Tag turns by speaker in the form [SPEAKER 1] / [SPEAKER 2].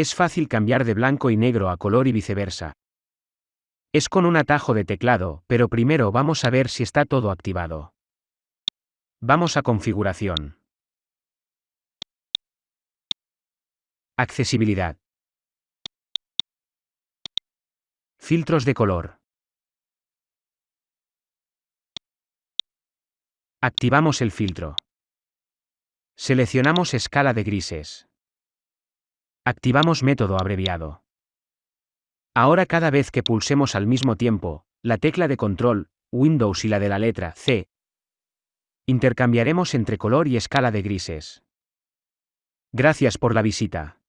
[SPEAKER 1] Es fácil cambiar de blanco y negro a color y viceversa. Es con un atajo de teclado, pero primero vamos a ver si está todo activado. Vamos a configuración. Accesibilidad. Filtros de color. Activamos el filtro. Seleccionamos escala de grises. Activamos método abreviado. Ahora cada vez que pulsemos al mismo tiempo, la tecla de control, Windows y la de la letra C, intercambiaremos entre color y escala de grises. Gracias por la visita.